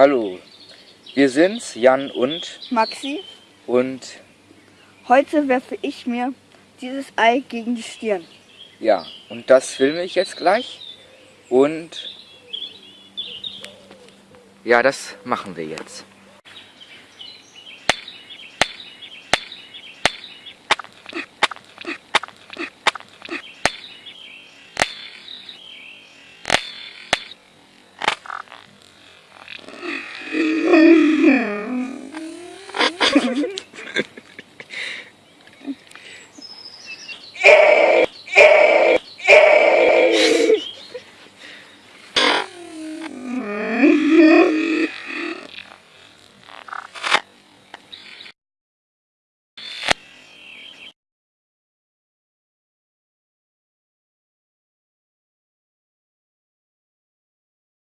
Hallo, wir sind's, Jan und Maxi, und heute werfe ich mir dieses Ei gegen die Stirn. ja, und das filme ich jetzt gleich und ja, das machen wir jetzt. Mm-hmm.